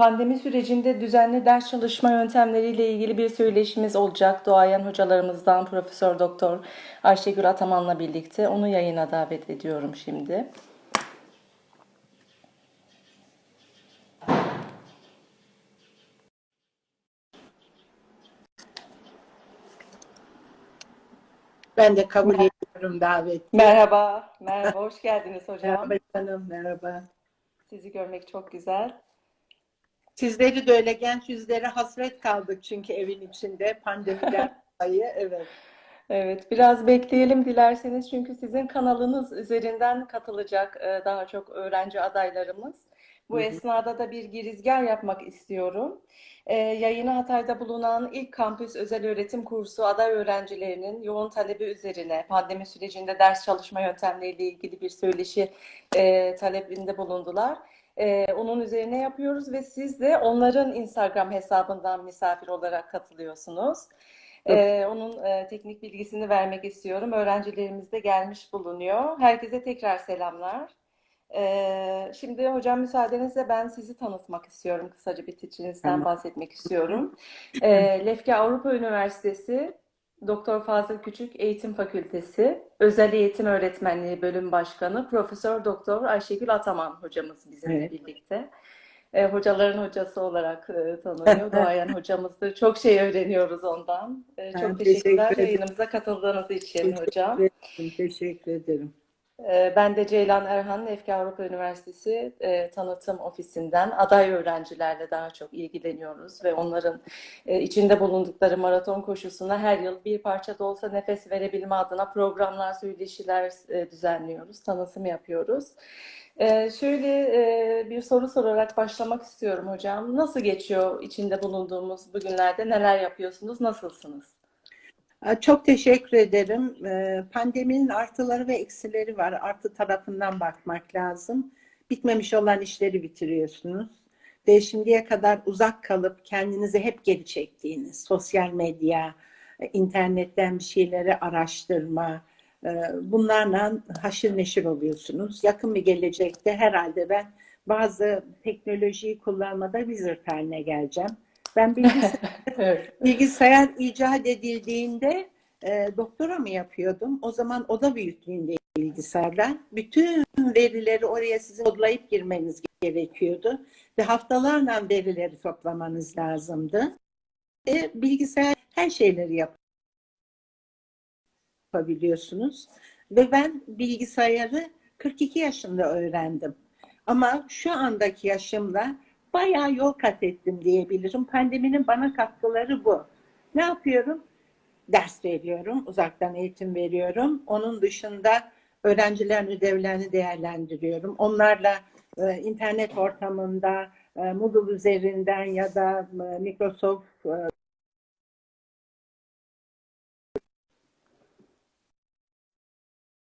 Pandemi sürecinde düzenli ders çalışma yöntemleriyle ilgili bir söyleşimiz olacak. Doğayan hocalarımızdan Profesör Doktor Ayşegül Ataman'la birlikte onu yayına davet ediyorum şimdi. Ben de kabul ediyorum daveti. Merhaba, merhaba, hoş geldiniz hocam. Merhaba canım, merhaba. Sizi görmek çok güzel. Sizleri de öyle genç yüzlere hasret kaldık çünkü evin içinde pandemiden dolayı. Evet. Evet, biraz bekleyelim dilerseniz çünkü sizin kanalınız üzerinden katılacak e, daha çok öğrenci adaylarımız. Bu Hı hı. esnada da bir girizgah yapmak istiyorum. E, yayını Hatay'da bulunan ilk kampüs özel öğretim kursu aday öğrencilerinin yoğun talebi üzerine pandemi sürecinde ders çalışma yöntemleriyle ilgili bir söyleşi e, talebinde bulundular. E, onun üzerine yapıyoruz ve siz de onların Instagram hesabından misafir olarak katılıyorsunuz. Ee, onun e, teknik bilgisini vermek istiyorum. Öğrencilerimiz de gelmiş bulunuyor. Herkese tekrar selamlar. Ee, şimdi hocam müsaadenizle ben sizi tanıtmak istiyorum. Kısaca bir tiçinizden Tamam. bahsetmek istiyorum. Ee, Lefke Avrupa Üniversitesi Doktor Fazıl Küçük Eğitim Fakültesi Özel Eğitim Öğretmenliği Bölüm Başkanı Profesör Doktor Ayşegül Ataman hocamız bizimle Evet. birlikte. E, hocaların hocası olarak e, tanınıyor. Doğayan hocamızdır. Çok şey öğreniyoruz ondan. E, Ben çok teşekkür teşekkürler ederim. yayınımıza katıldığınız için hocam. Teşekkür ederim. Teşekkür ederim. E, ben de Ceylan Erhan, Efki Avrupa Üniversitesi e, Tanıtım Ofisi'nden aday öğrencilerle daha çok ilgileniyoruz ve onların e, içinde bulundukları maraton koşusuna her yıl bir parça da olsa nefes verebilme adına programlar, söyleşiler e, düzenliyoruz, tanıtım yapıyoruz. Ee, şöyle bir soru sorarak başlamak istiyorum hocam. Nasıl geçiyor içinde bulunduğumuz bugünlerde? Neler yapıyorsunuz? Nasılsınız? Aa, Çok teşekkür ederim. Ee, Pandeminin artıları ve eksileri var. Artı tarafından bakmak lazım. Bitmemiş olan işleri bitiriyorsunuz. Ve şimdiye kadar uzak kalıp kendinizi hep geri çektiğiniz sosyal medya, e, internetten bir şeyleri araştırma, e, bunlarla haşır neşir oluyorsunuz. Yakın bir gelecekte herhalde ben bazı teknolojiyi kullanmada wizard haline geleceğim. Ben bilgisayar Evet. Bilgisayar icat edildiğinde e, doktora mı yapıyordum? O zaman oda büyüklüğünde bilgisayarlar. Bütün verileri oraya sizin kodlayıp girmeniz gerekiyordu. Ve haftalarla verileri toplamanız lazımdı. E, bilgisayar her şeyleri yapabiliyorsunuz. Ve ben bilgisayarı 42 yaşında öğrendim. Ama şu andaki yaşımla bayağı yol kat ettim diyebilirim. Pandeminin bana katkıları bu. Ne yapıyorum? Ders veriyorum, uzaktan eğitim veriyorum. Onun dışında öğrencilerin ödevlerini değerlendiriyorum. Onlarla e, internet ortamında, e, Moodle üzerinden ya da e, Microsoft e,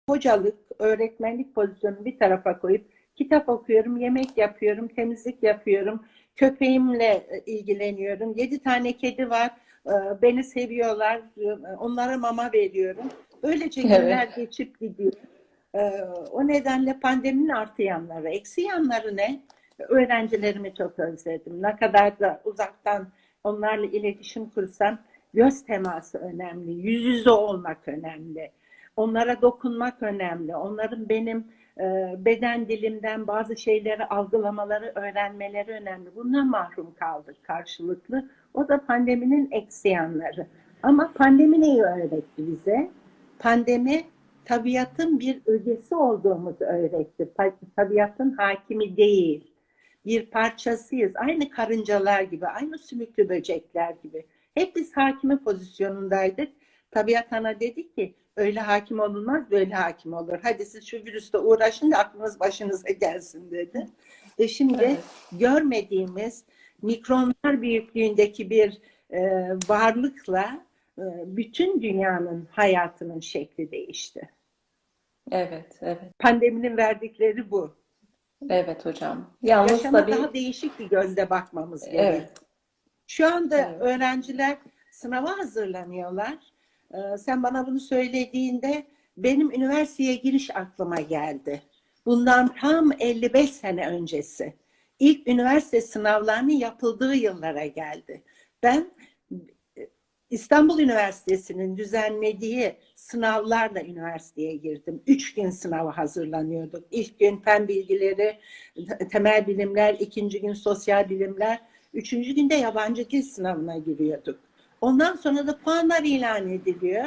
hocalık, öğretmenlik pozisyonunu bir tarafa koyup kitap okuyorum, yemek yapıyorum, temizlik yapıyorum, köpeğimle e, ilgileniyorum. Yedi tane kedi var, e, beni seviyorlar, e, onlara mama veriyorum. Böylece Evet. günler geçip gidiyor. O nedenle pandeminin artı yanları, eksi yanları ne? Öğrencilerimi çok özledim. Ne kadar da uzaktan onlarla iletişim kursam göz teması önemli, yüz yüze olmak önemli. Onlara dokunmak önemli. Onların benim beden dilimden bazı şeyleri algılamaları, öğrenmeleri önemli. Bundan mahrum kaldık karşılıklı. O da pandeminin eksi yanları. Ama pandemi neyi öğretti bize? Pandemi tabiatın bir ögesi olduğumuzu öğretti. Tabiatın hakimi değil. Bir parçasıyız. Aynı karıncalar gibi, aynı sümüklü böcekler gibi. Hep biz hakimi pozisyonundaydık. Tabiat ana dedi ki öyle hakim olunmaz, böyle hakim olur. Hadi siz şu virüste uğraşın da aklınız başınıza gelsin dedi. Ve şimdi Evet. görmediğimiz mikronlar büyüklüğündeki bir e, varlıkla e, bütün dünyanın hayatının şekli değişti. Evet, evet, Pandeminin verdikleri bu. evet hocam. Yalnız Yaşama tabii, daha değişik bir gözle bakmamız Evet. Şu anda Evet. öğrenciler sınava hazırlanıyorlar. Ee, sen bana bunu söylediğinde benim üniversiteye giriş aklıma geldi. Bundan tam 55 sene öncesi. ilk üniversite sınavlarının yapıldığı yıllara geldi. Ben e, İstanbul Üniversitesi'nin düzenlediği sınavlarla üniversiteye girdim. Üç gün sınava hazırlanıyorduk. İlk gün fen bilgileri, temel bilimler, ikinci gün sosyal bilimler, üçüncü günde yabancı dil sınavına giriyorduk. Ondan sonra da puanlar ilan ediliyor.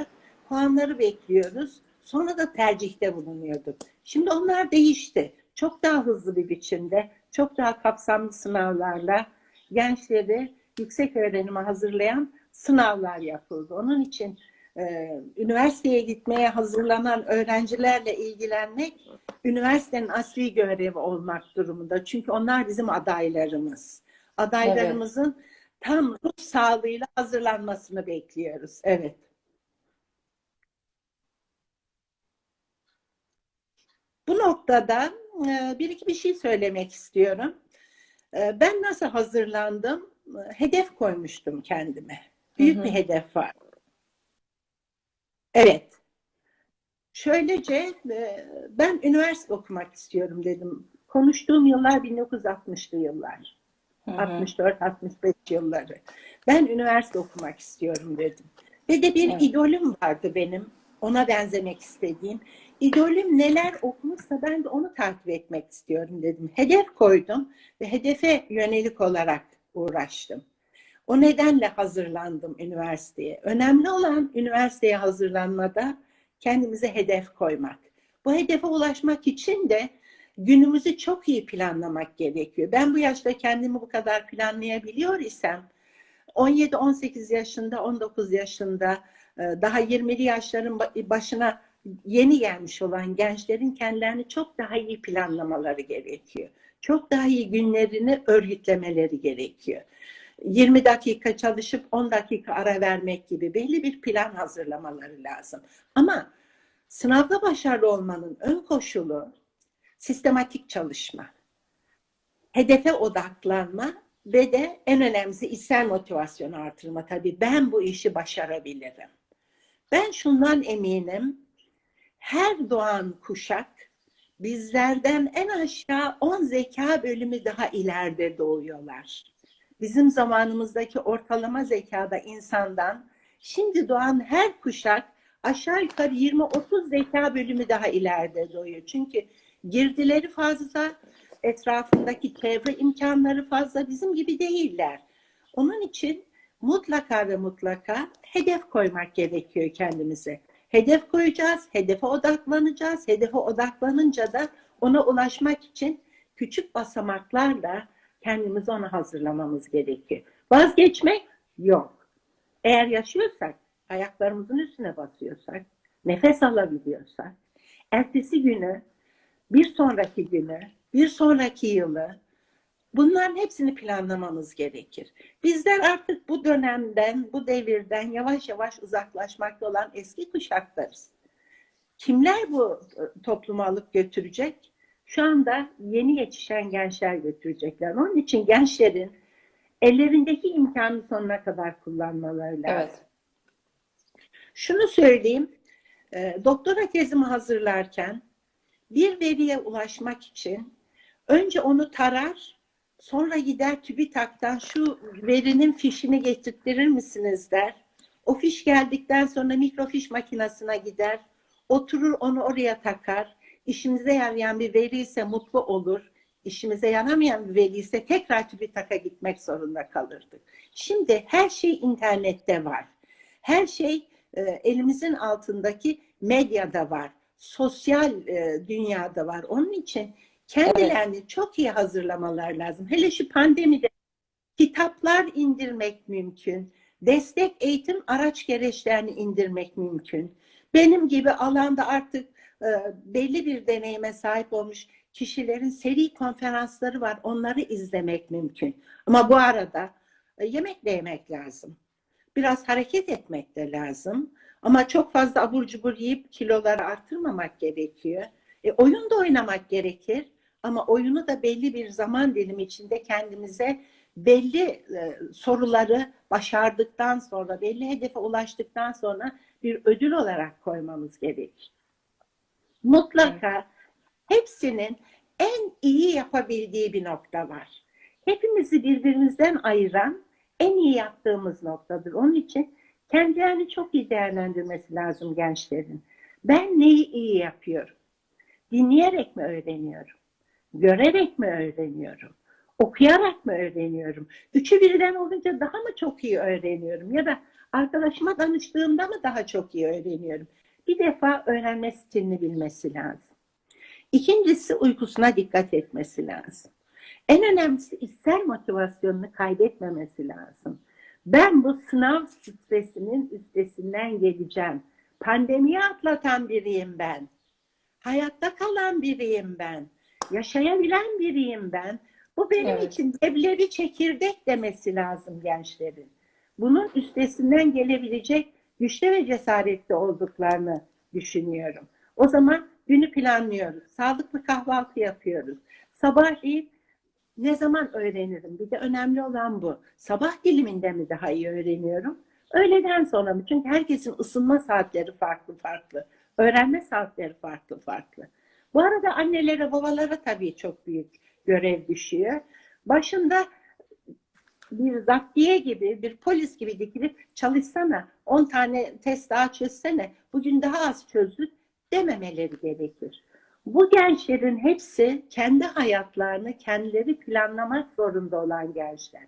Puanları bekliyoruz. Sonra da tercihte bulunuyorduk. Şimdi onlar değişti. Çok daha hızlı bir biçimde, çok daha kapsamlı sınavlarla gençleri yüksek öğrenime hazırlayan sınavlar yapıldı. Onun için e, üniversiteye gitmeye hazırlanan öğrencilerle ilgilenmek üniversitenin asli görevi olmak durumunda. Çünkü onlar bizim adaylarımız. Adaylarımızın tam ruh sağlığıyla hazırlanmasını bekliyoruz. Evet. Bu noktada e, bir iki bir şey söylemek istiyorum. E, Ben nasıl hazırlandım? E, Hedef koymuştum kendime. Büyük Hı hı. bir hedef var. Evet. Şöylece ben üniversite okumak istiyorum dedim. Konuştuğum yıllar 1960'lı yıllar. Hı hı. 64-65 yılları. Ben üniversite okumak istiyorum dedim. Ve de bir Evet. idolüm vardı benim. Ona benzemek istediğim. İdolüm neler okumuşsa ben de onu takip etmek istiyorum dedim. Hedef koydum ve hedefe yönelik olarak uğraştım. O nedenle hazırlandım üniversiteye. Önemli olan üniversiteye hazırlanmada kendimize hedef koymak. Bu hedefe ulaşmak için de günümüzü çok iyi planlamak gerekiyor. Ben bu yaşta kendimi bu kadar planlayabiliyor isem 17-18 yaşında, 19 yaşında e, daha 20'li yaşların ba- başına yeni gelmiş olan gençlerin kendilerini çok daha iyi planlamaları gerekiyor. Çok daha iyi günlerini örgütlemeleri gerekiyor. 20 dakika çalışıp 10 dakika ara vermek gibi belli bir plan hazırlamaları lazım. Ama sınavda başarılı olmanın ön koşulu sistematik çalışma, hedefe odaklanma ve de en önemlisi içsel motivasyonu artırma. Tabii ben bu işi başarabilirim. Ben şundan eminim, her doğan kuşak bizlerden en aşağı 10 zeka bölümü daha ileride doğuyorlar. Bizim zamanımızdaki ortalama zekada insandan şimdi doğan her kuşak aşağı yukarı 20-30 zeka bölümü daha ileride doğuyor. Çünkü girdileri fazla, etrafındaki çevre imkanları fazla bizim gibi değiller. Onun için mutlaka ve mutlaka hedef koymak gerekiyor kendimize. Hedef koyacağız, hedefe odaklanacağız. Hedefe odaklanınca da ona ulaşmak için küçük basamaklarla kendimizi ona hazırlamamız gerekiyor. Vazgeçmek yok. Eğer yaşıyorsak, ayaklarımızın üstüne basıyorsak, nefes alabiliyorsak, ertesi günü, bir sonraki günü, bir sonraki yılı, bunların hepsini planlamamız gerekir. Bizler artık bu dönemden, bu devirden yavaş yavaş uzaklaşmakta olan eski kuşaklarız. Kimler bu e, toplumu alıp götürecek? Şu anda yeni yetişen gençler götürecekler. Onun için gençlerin ellerindeki imkanı sonuna kadar kullanmaları lazım. Evet. Şunu söyleyeyim, e, doktora tezimi hazırlarken bir veriye ulaşmak için önce onu tarar, sonra gider TÜBİTAK'tan şu verinin fişini getirtirir misiniz der. O fiş geldikten sonra mikrofiş makinesine gider, oturur onu oraya takar. İşimize yarayan bir veri ise mutlu olur. İşimize yaramayan bir veri ise tekrar TÜBİTAK'a gitmek zorunda kalırdık. Şimdi her şey internette var. Her şey e, elimizin altındaki medyada var. Sosyal e, dünyada var. Onun için kendilerini çok iyi hazırlamalar lazım. Hele şu pandemide kitaplar indirmek mümkün. Destek eğitim araç gereçlerini indirmek mümkün. Benim gibi alanda artık e, belli bir deneyime sahip olmuş kişilerin seri konferansları var. Onları izlemek mümkün. Ama bu arada e, yemek de yemek lazım. Biraz hareket etmek de lazım. Ama çok fazla abur cubur yiyip kiloları artırmamak gerekiyor. E, oyun da oynamak gerekir. Ama oyunu da belli bir zaman dilimi içinde kendimize belli e, soruları başardıktan sonra, belli hedefe ulaştıktan sonra bir ödül olarak koymamız gerekir. Mutlaka hepsinin en iyi yapabildiği bir nokta var. Hepimizi birbirimizden ayıran en iyi yaptığımız noktadır. Onun için kendilerini çok iyi değerlendirmesi lazım gençlerin. Ben neyi iyi yapıyorum? Dinleyerek mi öğreniyorum? Görerek mi öğreniyorum? Okuyarak mı öğreniyorum? Üçü birden olunca daha mı çok iyi öğreniyorum? Ya da arkadaşıma danıştığımda mı daha çok iyi öğreniyorum? Bir defa öğrenme stilini bilmesi lazım. İkincisi uykusuna dikkat etmesi lazım. En önemlisi içsel motivasyonunu kaybetmemesi lazım. Ben bu sınav stresinin üstesinden geleceğim. Pandemiyi atlatan biriyim ben. Hayatta kalan biriyim ben. Yaşayabilen biriyim ben. Bu benim Evet. için leblebi çekirdek demesi lazım gençlerin. Bunun üstesinden gelebilecek güçlü ve cesaretli olduklarını düşünüyorum. O zaman günü planlıyoruz. Sağlıklı kahvaltı yapıyoruz. Sabahleyin ne zaman öğrenirim? Bir de önemli olan bu. Sabah diliminde mi daha iyi öğreniyorum? Öğleden sonra mı? Çünkü herkesin ısınma saatleri farklı farklı. Öğrenme saatleri farklı farklı. Bu arada annelere, babalara tabii çok büyük görev düşüyor. Başında bir zaptiye gibi, bir polis gibi dikilip çalışsana, 10 tane test daha çözsene, bugün daha az çözdük dememeleri gerekir. Bu gençlerin hepsi kendi hayatlarını kendileri planlamak zorunda olan gençler.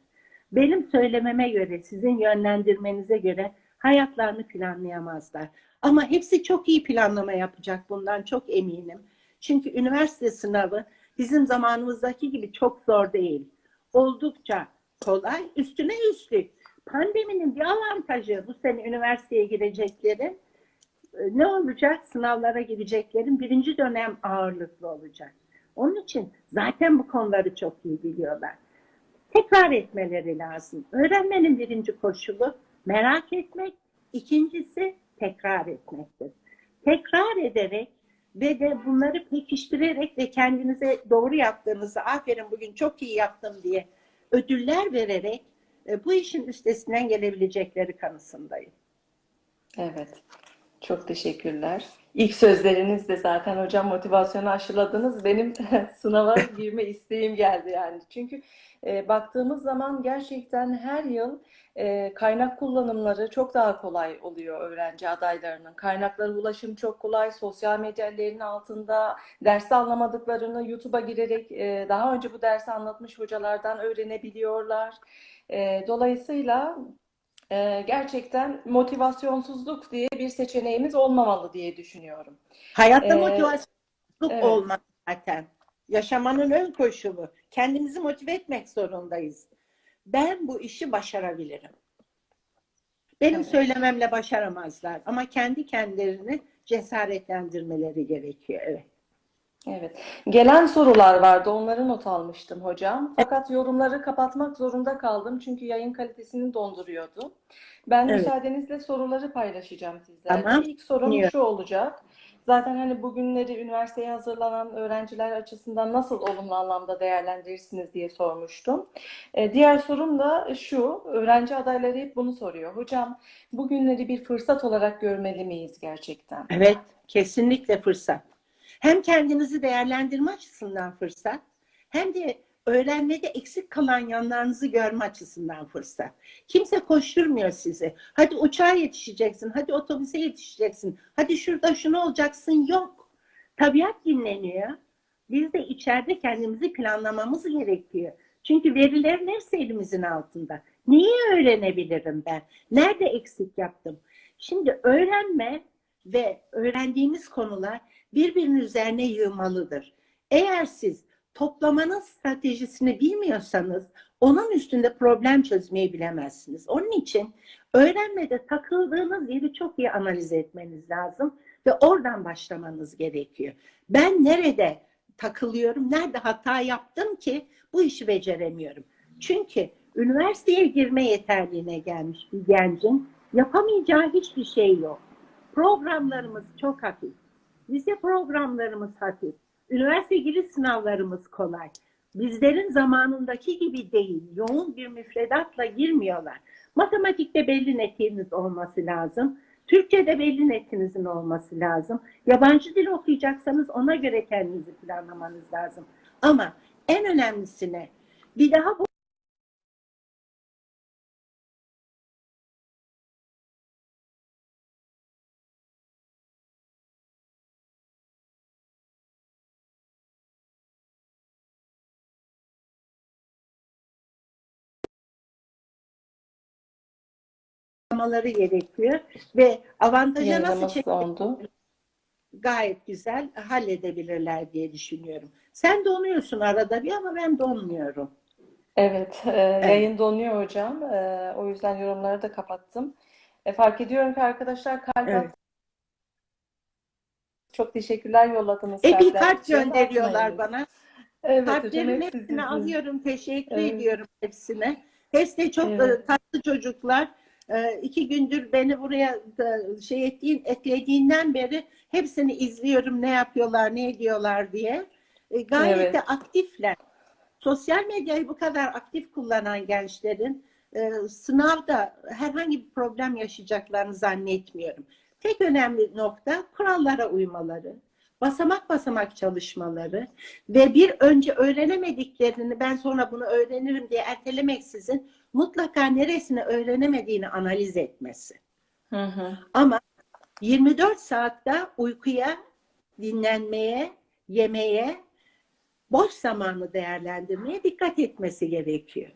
Benim söylememe göre, sizin yönlendirmenize göre hayatlarını planlayamazlar. Ama hepsi çok iyi planlama yapacak bundan çok eminim. Çünkü üniversite sınavı bizim zamanımızdaki gibi çok zor değil. Oldukça kolay, üstüne üstlük. Pandeminin bir avantajı bu sene üniversiteye gireceklerin ne olacak? Sınavlara gireceklerin birinci dönem ağırlıklı olacak. Onun için zaten bu konuları çok iyi biliyorlar. Tekrar etmeleri lazım. Öğrenmenin birinci koşulu merak etmek, ikincisi tekrar etmektir. Tekrar ederek ve de bunları pekiştirerek ve kendinize doğru yaptığınızı, aferin bugün çok iyi yaptım diye ödüller vererek e, bu işin üstesinden gelebilecekleri kanısındayım. Evet. Çok teşekkürler. İlk sözlerinizde zaten hocam motivasyonu aşıladınız. Benim sınava girme isteğim geldi yani. Çünkü e, baktığımız zaman gerçekten her yıl e, kaynak kullanımları çok daha kolay oluyor öğrenci adaylarının. Kaynaklara ulaşım çok kolay. Sosyal medya ellerinin altında dersi anlamadıklarını YouTube'a girerek e, daha önce bu dersi anlatmış hocalardan öğrenebiliyorlar. E, dolayısıyla ee, gerçekten motivasyonsuzluk diye bir seçeneğimiz olmamalı diye düşünüyorum. Hayatta Ee, motivasyonluk evet. olmak zaten. Yaşamanın ön koşulu. Kendimizi motive etmek zorundayız. Ben bu işi başarabilirim. Benim Evet. söylememle başaramazlar ama kendi kendilerini cesaretlendirmeleri gerekiyor. Evet. Evet. Gelen sorular vardı. Onları not almıştım hocam. Fakat yorumları kapatmak zorunda kaldım. Çünkü yayın kalitesini donduruyordu. Ben Evet. müsaadenizle soruları paylaşacağım sizlerle. Tamam. İlk sorum Dinliyorum. şu olacak. Zaten hani bugünleri üniversiteye hazırlanan öğrenciler açısından nasıl olumlu anlamda değerlendirirsiniz diye sormuştum. Ee, diğer sorum da şu. Öğrenci adayları hep bunu soruyor. Hocam bugünleri bir fırsat olarak görmeli miyiz gerçekten? Evet, kesinlikle fırsat. Hem kendinizi değerlendirme açısından fırsat, hem de öğrenmede eksik kalan yanlarınızı görme açısından fırsat. Kimse koşturmuyor sizi. Hadi uçağa yetişeceksin, hadi otobüse yetişeceksin, hadi şurada şunu olacaksın. Yok. Tabiat dinleniyor. Biz de içeride kendimizi planlamamız gerekiyor. Çünkü verilerin hepsi elimizin altında. Neyi öğrenebilirim ben? Nerede eksik yaptım? Şimdi öğrenme ve öğrendiğimiz konular birbirinin üzerine yığmalıdır. Eğer siz toplamanın stratejisini bilmiyorsanız onun üstünde problem çözmeyi bilemezsiniz. Onun için öğrenmede takıldığınız yeri çok iyi analiz etmeniz lazım ve oradan başlamanız gerekiyor. Ben nerede takılıyorum, nerede hata yaptım ki bu işi beceremiyorum. Çünkü üniversiteye girme yeterliğine gelmiş bir gencin yapamayacağı hiçbir şey yok. Programlarımız çok hafif. Vize programlarımız hafif. Üniversite giriş sınavlarımız kolay. Bizlerin zamanındaki gibi değil. Yoğun bir müfredatla girmiyorlar. Matematikte belli netiniz olması lazım. Türkçe'de belli netinizin olması lazım. Yabancı dil okuyacaksanız ona göre kendinizi planlamanız lazım. Ama en önemlisine bir daha bu yapmaları gerekiyor ve avantaja nasıl Yayınlaması çekmek oldu. gayet güzel halledebilirler diye düşünüyorum. Sen donuyorsun arada bir ama ben donmuyorum. Evet, e, yayın donuyor hocam. E, o yüzden yorumları da kapattım. E, fark ediyorum ki arkadaşlar kalp Evet. Çok teşekkürler yolladınız E bir için. gönderiyorlar bana. Evet Kalplerin hepsi hepsini alıyorum. Teşekkür Evet. ediyorum hepsine. Hepsi de çok Evet. e, tatlı çocuklar. E, iki gündür beni buraya şey ettiğin, eklediğinden beri hepsini izliyorum. Ne yapıyorlar, ne ediyorlar diye. E, gayet Evet. de aktifler. Sosyal medyayı bu kadar aktif kullanan gençlerin e, sınavda herhangi bir problem yaşayacaklarını zannetmiyorum. Tek önemli nokta kurallara uymaları, basamak basamak çalışmaları ve bir önce öğrenemediklerini ben sonra bunu öğrenirim diye ertelemeksizin mutlaka neresini öğrenemediğini analiz etmesi. Hı hı. Ama 24 saatte uykuya, dinlenmeye, yemeğe, boş zamanı değerlendirmeye dikkat etmesi gerekiyor.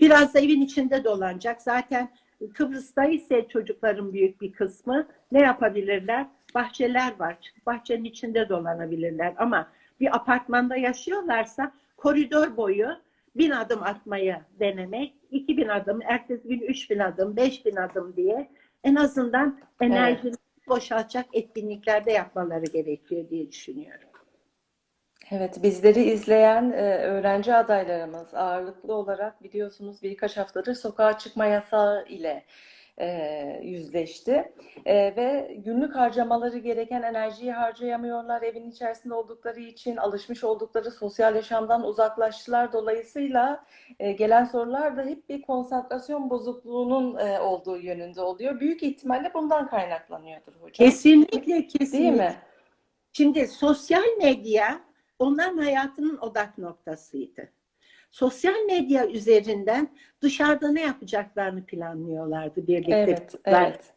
Biraz da evin içinde dolanacak. Zaten Kıbrıs'ta ise çocukların büyük bir kısmı ne yapabilirler? Bahçeler var. Bahçenin içinde dolanabilirler. Ama bir apartmanda yaşıyorlarsa koridor boyu bin adım atmayı denemek, iki bin adım, ertesi gün üç bin adım, beş bin adım diye en azından enerjini boşaltacak etkinliklerde yapmaları gerekiyor diye düşünüyorum. Evet, bizleri izleyen e, öğrenci adaylarımız ağırlıklı olarak biliyorsunuz birkaç haftadır sokağa çıkma yasağı ile e, yüzleşti. E, ve günlük harcamaları gereken enerjiyi harcayamıyorlar. Evin içerisinde oldukları için alışmış oldukları sosyal yaşamdan uzaklaştılar. Dolayısıyla e, gelen sorular da hep bir konsantrasyon bozukluğunun e, olduğu yönünde oluyor. Büyük ihtimalle bundan kaynaklanıyordur hocam. Kesinlikle, Değil kesinlikle. mi? Şimdi sosyal medya onların hayatının odak noktasıydı. Sosyal medya üzerinden dışarıda ne yapacaklarını planlıyorlardı birlikte. Evet, evet.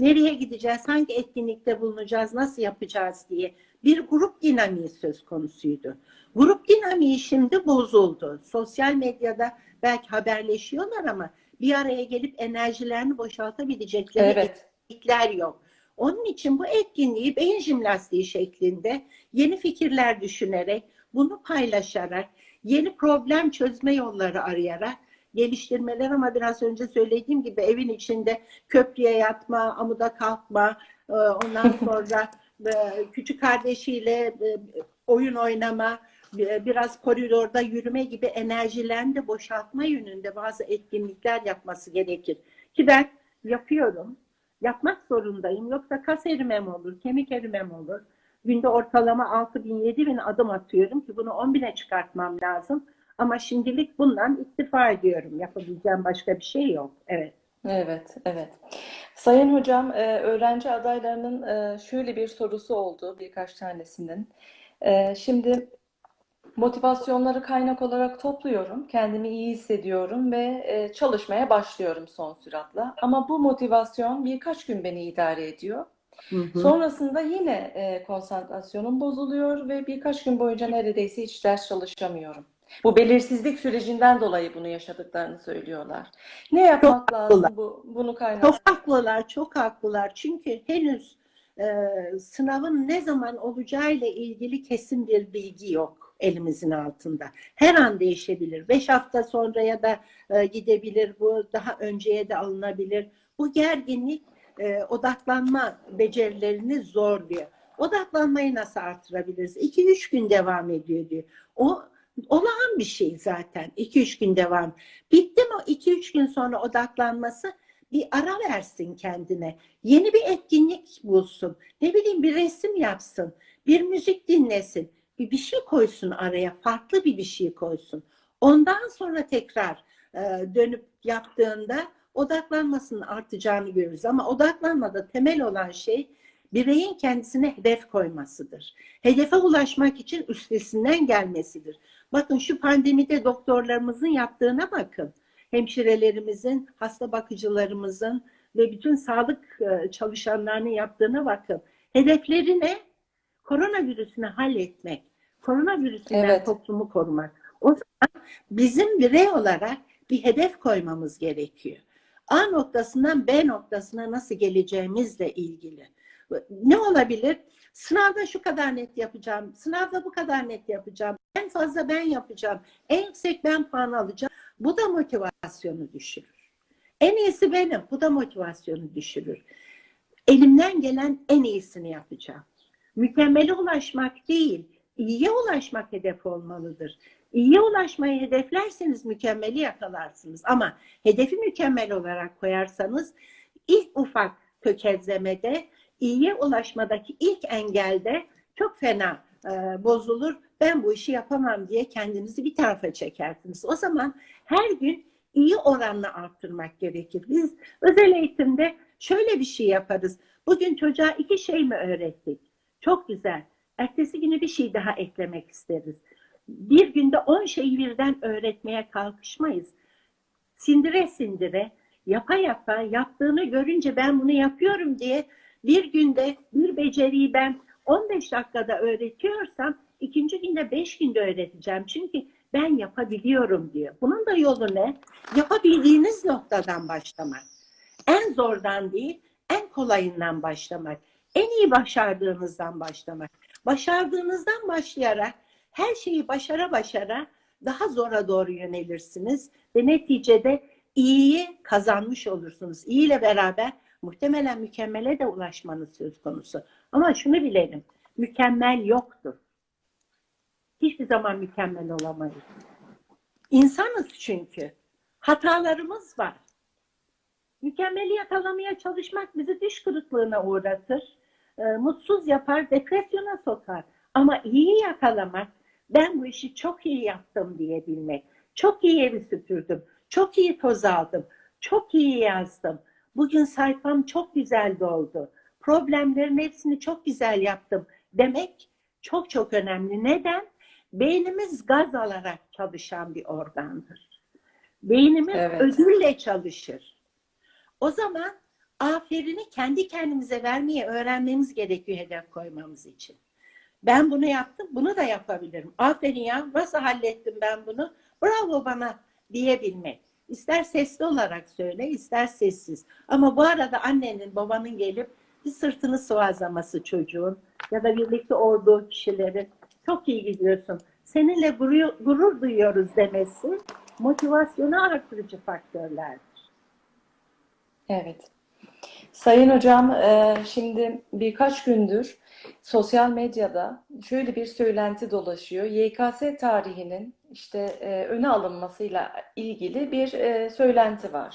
Nereye gideceğiz, hangi etkinlikte bulunacağız, nasıl yapacağız diye bir grup dinamiği söz konusuydu. Grup dinamiği şimdi bozuldu. Sosyal medyada belki haberleşiyorlar ama bir araya gelip enerjilerini boşaltabilecekleri Evet. etkinlikler yok. Onun için bu etkinliği beyin jimnastiği şeklinde yeni fikirler düşünerek, bunu paylaşarak, yeni problem çözme yolları arayarak geliştirmeler ama biraz önce söylediğim gibi evin içinde köprüye yatma, amuda kalkma, e, ondan sonra e, küçük kardeşiyle e, oyun oynama, biraz koridorda yürüme gibi enerjilerini de boşaltma yönünde bazı etkinlikler yapması gerekir. Ki ben yapıyorum. Yapmak zorundayım. Yoksa kas erimem olur, kemik erimem olur. Günde ortalama 6 bin, 7 bin adım atıyorum ki bunu 10 bine çıkartmam lazım. Ama şimdilik bundan iktifa ediyorum. Yapabileceğim başka bir şey yok. Evet. Evet, evet. Sayın hocam, e, öğrenci adaylarının e, şöyle bir sorusu oldu birkaç tanesinin. E, Şimdi motivasyonları kaynak olarak topluyorum, kendimi iyi hissediyorum ve e, çalışmaya başlıyorum son süratla. Ama bu motivasyon birkaç gün beni idare ediyor. Hı hı. Sonrasında yine e, konsantrasyonum bozuluyor ve birkaç gün boyunca neredeyse hiç ders çalışamıyorum. Bu belirsizlik sürecinden dolayı bunu yaşadıklarını söylüyorlar. Ne yapmak lazım haklılar. bu bunu kaynak? Çok haklılar, çok haklılar. Çünkü henüz e, sınavın ne zaman olacağıyla ilgili kesin bir bilgi yok elimizin altında. Her an değişebilir. Beş hafta sonra ya da e, gidebilir. Bu daha önceye de alınabilir. Bu gerginlik e, odaklanma becerilerini zorluyor. Odaklanmayı nasıl artırabiliriz? 2-3 gün devam ediyor diyor. O olağan bir şey zaten. 2-3 gün devam. Bitti mi o 2-3 gün sonra odaklanması bir ara versin kendine. Yeni bir etkinlik bulsun. Ne bileyim bir resim yapsın. Bir müzik dinlesin. Bir, bir şey koysun araya. Farklı bir bir şey koysun. Ondan sonra tekrar e, dönüp yaptığında odaklanmasının artacağını görürüz. Ama odaklanmada temel olan şey bireyin kendisine hedef koymasıdır. Hedefe ulaşmak için üstesinden gelmesidir. Bakın şu pandemide doktorlarımızın yaptığına bakın. Hemşirelerimizin, hasta bakıcılarımızın ve bütün sağlık e, çalışanlarının yaptığına bakın. Hedefleri ne? Koronavirüsünü halletmek. Koronavirüsünden Evet. toplumu korumak. O zaman bizim birey olarak bir hedef koymamız gerekiyor. A noktasından B noktasına nasıl geleceğimizle ilgili. Ne olabilir? Sınavda şu kadar net yapacağım, sınavda bu kadar net yapacağım, en fazla ben yapacağım, en yüksek ben puan alacağım. Bu da motivasyonu düşürür. En iyisi benim, bu da motivasyonu düşürür. Elimden gelen en iyisini yapacağım. Mükemmele ulaşmak değil, iyiye ulaşmak hedef olmalıdır. İyiye ulaşmayı hedeflerseniz mükemmeli yakalarsınız. Ama hedefi mükemmel olarak koyarsanız ilk ufak tökezlemede, iyiye ulaşmadaki ilk engelde çok fena e, bozulur. Ben bu işi yapamam diye kendinizi bir tarafa çekersiniz. O zaman her gün iyi oranla arttırmak gerekir. Biz özel eğitimde şöyle bir şey yaparız. Bugün çocuğa iki şey mi öğrettik? Çok güzel. Ertesi günü bir şey daha eklemek isteriz. Bir günde on şeyi birden öğretmeye kalkışmayız. Sindire sindire, yapa yapa, yaptığını görünce ben bunu yapıyorum diye bir günde bir beceriyi ben 15 dakikada öğretiyorsam ikinci günde 5 günde öğreteceğim. Çünkü ben yapabiliyorum diyor. Bunun da yolu ne? Yapabildiğiniz noktadan başlamak. En zordan değil, en kolayından başlamak. En iyi başardığınızdan başlamak. Başardığınızdan başlayarak her şeyi başara başara daha zora doğru yönelirsiniz ve neticede iyiyi kazanmış olursunuz. İyi ile beraber muhtemelen mükemmele de ulaşmanız söz konusu. Ama şunu bilelim, mükemmel yoktur. Hiçbir zaman mükemmel olamayız. İnsanız çünkü. Hatalarımız var. Mükemmeli yakalamaya çalışmak bizi düş kırıklığına uğratır. E, mutsuz yapar, depresyona sokar. Ama iyi yakalamak, ben bu işi çok iyi yaptım diyebilmek. Çok iyi evi süpürdüm, çok iyi toz aldım, çok iyi yazdım. Bugün sayfam çok güzel doldu. Problemlerin hepsini çok güzel yaptım demek çok çok önemli. Neden? Beynimiz gaz alarak çalışan bir organdır. Beynimiz Evet. ödülle çalışır. O zaman aferini kendi kendimize vermeyi öğrenmemiz gerekiyor hedef koymamız için. Ben bunu yaptım, bunu da yapabilirim. Aferin ya, nasıl hallettim ben bunu? Bravo bana diyebilmek. İster sesli olarak söyle, ister sessiz. Ama bu arada annenin, babanın gelip bir sırtını sıvazlaması çocuğun ya da birlikte olduğu kişilerin çok iyi gidiyorsun. Seninle gurur, gurur duyuyoruz demesi motivasyonu artırıcı faktörlerdir. Evet. Sayın hocam, e, şimdi birkaç gündür sosyal medyada şöyle bir söylenti dolaşıyor. YKS tarihinin işte e, öne alınmasıyla ilgili bir e, söylenti var.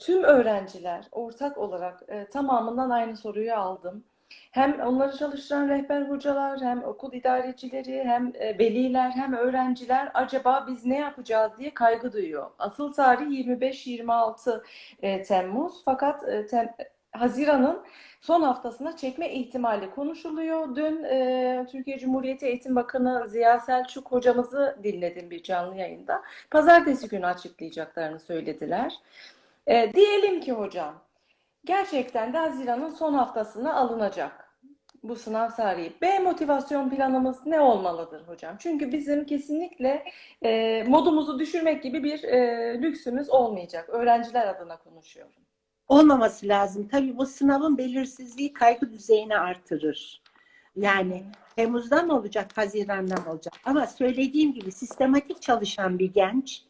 Tüm öğrenciler ortak olarak tamamından aynı soruyu aldım. Hem onları çalıştıran rehber hocalar, hem okul idarecileri, hem e, veliler, hem öğrenciler acaba biz ne yapacağız diye kaygı duyuyor. Asıl tarih 25-26 e, Temmuz fakat e, tem- Haziran'ın son haftasına çekme ihtimali konuşuluyor. Dün e, Türkiye Cumhuriyeti Eğitim Bakanı Ziya Selçuk hocamızı dinledim bir canlı yayında. Pazartesi günü açıklayacaklarını söylediler. E, diyelim ki hocam gerçekten de Haziran'ın son haftasına alınacak bu sınav tarihi. B motivasyon planımız ne olmalıdır hocam? Çünkü bizim kesinlikle e, modumuzu düşürmek gibi bir e, lüksümüz olmayacak. Öğrenciler adına konuşuyorum. olmaması lazım. Tabii bu sınavın belirsizliği kaygı düzeyini artırır. Yani Temmuz'dan olacak, Haziran'dan olacak. Ama söylediğim gibi sistematik çalışan bir genç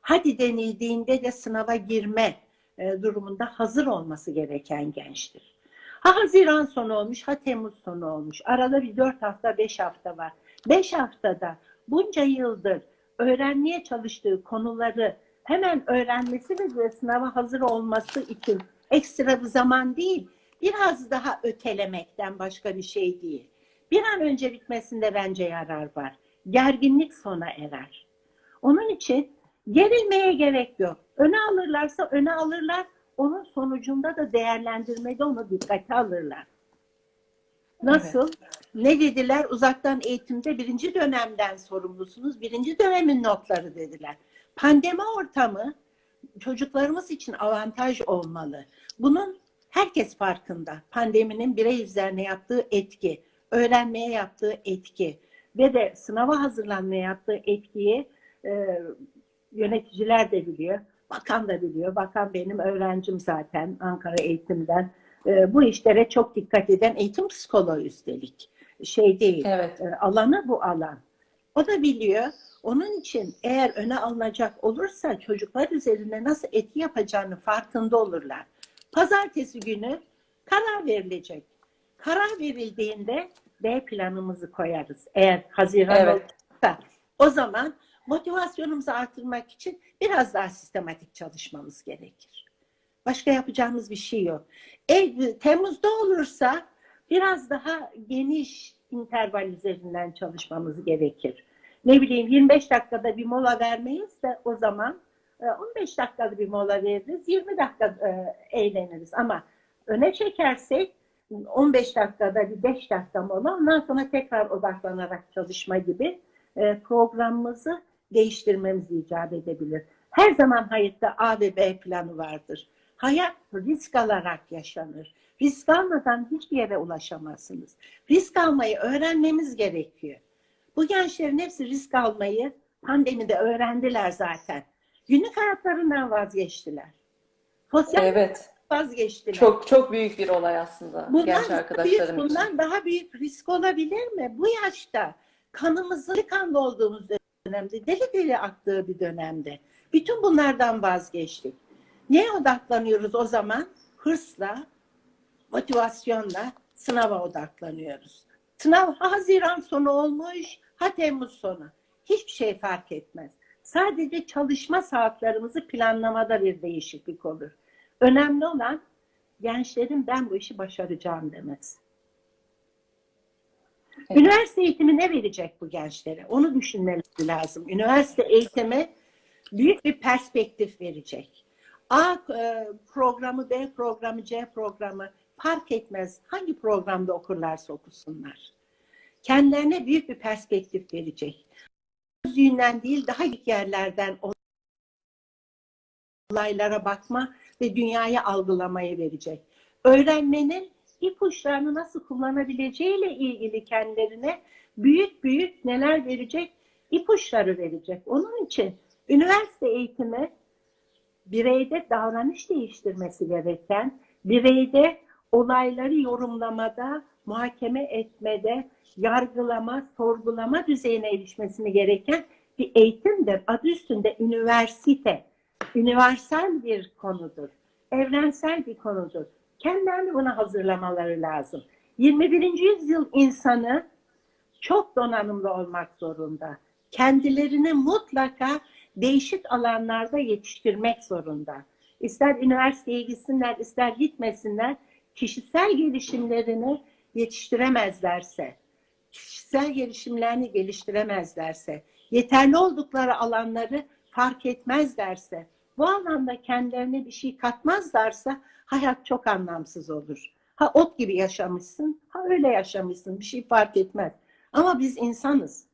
hadi denildiğinde de sınava girme e, durumunda hazır olması gereken gençtir. Ha Haziran sonu olmuş, ha Temmuz sonu olmuş. Arada bir 4 hafta, 5 hafta var. 5 haftada bunca yıldır öğrenmeye çalıştığı konuları hemen öğrenmesi ve sınava hazır olması için ekstra bir zaman değil, biraz daha ötelemekten başka bir şey değil. Bir an önce bitmesinde bence yarar var. Gerginlik sona erer. Onun için gerilmeye gerek yok. Öne alırlarsa öne alırlar. Onun sonucunda da değerlendirmede onu dikkate alırlar. Nasıl? Ne dediler? Uzaktan eğitimde birinci dönemden sorumlusunuz. Birinci dönemin notları dediler. Pandemi ortamı çocuklarımız için avantaj olmalı. Bunun herkes farkında. Pandeminin birey üzerine yaptığı etki, öğrenmeye yaptığı etki ve de sınava hazırlanmaya yaptığı etkiyi e, yöneticiler de biliyor. Bakan da biliyor. Bakan benim öğrencim zaten Ankara eğitimden. E, bu işlere çok dikkat eden eğitim psikoloğu üstelik. Şey değil. Evet. E, alanı bu alan. O da biliyor. Onun için eğer öne alınacak olursa çocuklar üzerine nasıl etki yapacağını farkında olurlar. Pazartesi günü karar verilecek. Karar verildiğinde B planımızı koyarız. Eğer Haziran Evet. olursa o zaman motivasyonumuzu artırmak için biraz daha sistematik çalışmamız gerekir. Başka yapacağımız bir şey yok. E, Temmuz'da olursa biraz daha geniş interval üzerinden çalışmamız gerekir. Ne bileyim 25 dakikada bir mola vermeyiz de o zaman e, 15 dakikada bir mola veririz, 20 dakika e, eğleniriz. Ama öne çekersek 15 dakikada bir 5 dakika mola, ondan sonra tekrar odaklanarak çalışma gibi e, programımızı değiştirmemiz icap edebilir. Her zaman hayatta A ve B planı vardır. Hayat risk alarak yaşanır. Risk almadan hiçbir yere ulaşamazsınız. Risk almayı öğrenmemiz gerekiyor. Bu gençlerin hepsi risk almayı pandemide öğrendiler zaten. Günlük hayatlarından vazgeçtiler. Sosyal Evet. vazgeçtiler. Çok çok büyük bir olay aslında Bundan genç daha büyük, arkadaşlarım için. bundan daha büyük risk olabilir mi? Bu yaşta kanımızın kanlı olduğumuz dönemde, deli deli aktığı bir dönemde. Bütün bunlardan vazgeçtik. Neye odaklanıyoruz o zaman? Hırsla, motivasyonla sınava odaklanıyoruz. Sınav ha Haziran sonu olmuş, ha Temmuz sonu. Hiçbir şey fark etmez. Sadece çalışma saatlerimizi planlamada bir değişiklik olur. Önemli olan gençlerin ben bu işi başaracağım demesi. Evet. Üniversite eğitimi ne verecek bu gençlere? Onu düşünmeleri lazım. Üniversite eğitimi büyük bir perspektif verecek. A e, programı, B programı, C programı fark etmez. Hangi programda okurlarsa okusunlar. Kendilerine büyük bir perspektif verecek. Yüzünden değil daha ilk yerlerden olaylara bakma ve dünyayı algılamaya verecek. Öğrenmenin ipuçlarını nasıl kullanabileceğiyle ilgili kendilerine büyük büyük neler verecek? ipuçları verecek. Onun için üniversite eğitimi bireyde davranış değiştirmesi gereken, bireyde olayları yorumlamada, muhakeme etmede, yargılama, sorgulama düzeyine erişmesini gereken bir eğitimdir. Adı üstünde üniversite. Üniversal bir konudur. Evrensel bir konudur. Kendilerini buna hazırlamaları lazım. 21. yüzyıl insanı çok donanımlı olmak zorunda. Kendilerini mutlaka değişik alanlarda yetiştirmek zorunda. İster üniversiteye gitsinler, ister gitmesinler, kişisel gelişimlerini yetiştiremezlerse, kişisel gelişimlerini geliştiremezlerse, yeterli oldukları alanları fark etmezlerse, bu alanda kendilerine bir şey katmazlarsa hayat çok anlamsız olur. Ha ot gibi yaşamışsın, ha öyle yaşamışsın, bir şey fark etmez. Ama biz insanız,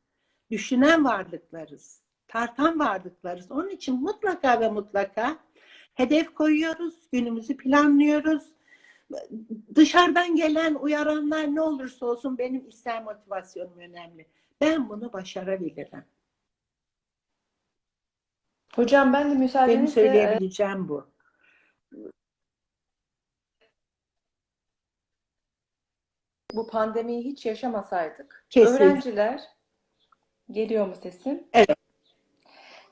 düşünen varlıklarız, tartan varlıklarız. Onun için mutlaka ve mutlaka hedef koyuyoruz, günümüzü planlıyoruz. Dışarıdan gelen uyaranlar ne olursa olsun benim ister motivasyonum önemli. Ben bunu başarabilirim. Hocam ben de Benim müsaadenizle e, söyleyebileceğim bu. bu pandemiyi hiç yaşamasaydık, Kesin. öğrenciler geliyor mu sesim? Evet.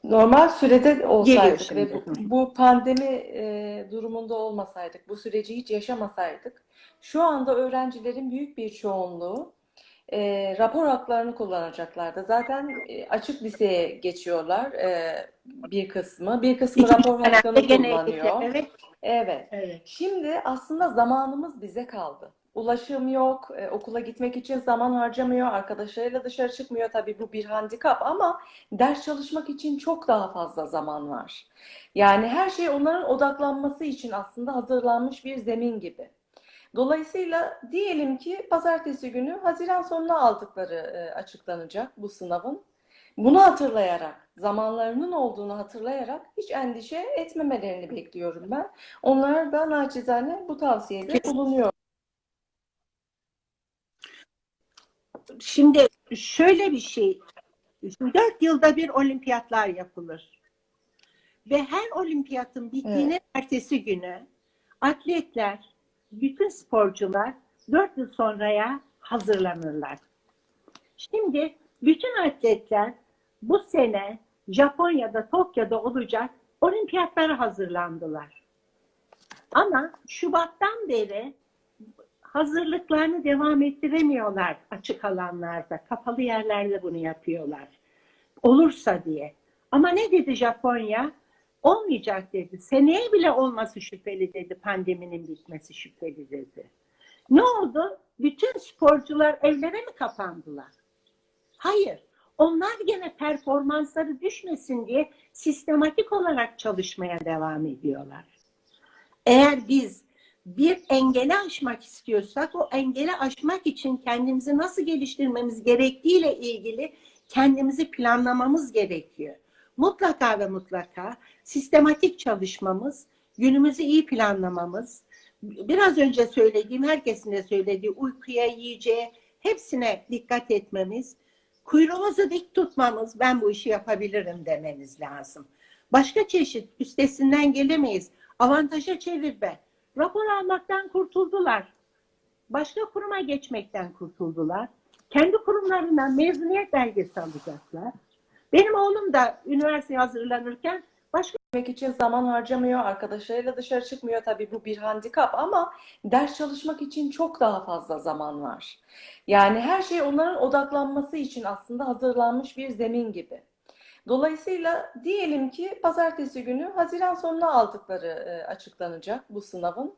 Normal sürede olsaydık ve bu, bu pandemi e, durumunda olmasaydık, bu süreci hiç yaşamasaydık, şu anda öğrencilerin büyük bir çoğunluğu e, rapor haklarını kullanacaklardı. Zaten e, açık liseye geçiyorlar e, bir kısmı, bir kısmı İkinci rapor hakkını kullanıyor. Evet, Evet. evet. Şimdi aslında zamanımız bize kaldı. Ulaşım yok, e, okula gitmek için zaman harcamıyor, arkadaşlarıyla dışarı çıkmıyor. Tabii bu bir handikap ama ders çalışmak için çok daha fazla zaman var. Yani her şey onların odaklanması için aslında hazırlanmış bir zemin gibi. Dolayısıyla diyelim ki pazartesi günü Haziran sonuna aldıkları e, açıklanacak bu sınavın. Bunu hatırlayarak, zamanlarının olduğunu hatırlayarak hiç endişe etmemelerini bekliyorum ben. Onlara da naçizane bu tavsiyede bulunuyor. Şimdi şöyle bir şey, şimdi dört yılda bir olimpiyatlar yapılır. Ve her olimpiyatın bittiğinin ertesi günü atletler, bütün sporcular dört yıl sonraya hazırlanırlar. Şimdi bütün atletler bu sene Japonya'da, Tokyo'da olacak olimpiyatlara hazırlandılar. Ama Şubat'tan beri hazırlıklarını devam ettiremiyorlar açık alanlarda. Kapalı yerlerde bunu yapıyorlar. Olursa diye. Ama ne dedi Japonya? Olmayacak dedi. Seneye bile olması şüpheli dedi. Pandeminin bitmesi şüpheli dedi. Ne oldu? Bütün sporcular evlere mi kapandılar? Hayır. Onlar gene performansları düşmesin diye sistematik olarak çalışmaya devam ediyorlar. Eğer biz bir engeli aşmak istiyorsak o engeli aşmak için kendimizi nasıl geliştirmemiz gerektiğiyle ilgili kendimizi planlamamız gerekiyor. Mutlaka ve mutlaka sistematik çalışmamız, günümüzü iyi planlamamız, biraz önce söylediğim, herkesin de söylediği uykuya, yiyeceğe hepsine dikkat etmemiz, kuyruğumuzu dik tutmamız, ben bu işi yapabilirim dememiz lazım. Başka çeşit üstesinden gelemeyiz. Avantaja çevirme. Rapor almaktan kurtuldular. Başka kuruma geçmekten kurtuldular. Kendi kurumlarından mezuniyet belgesi alacaklar. Benim oğlum da üniversiteye hazırlanırken başka Gitmek için zaman harcamıyor, arkadaşlarıyla dışarı çıkmıyor. Tabii bu bir handikap ama ders çalışmak için çok daha fazla zaman var. Yani her şey onların odaklanması için aslında hazırlanmış bir zemin gibi. Dolayısıyla diyelim ki pazartesi günü Haziran sonuna aldıkları e, açıklanacak bu sınavın.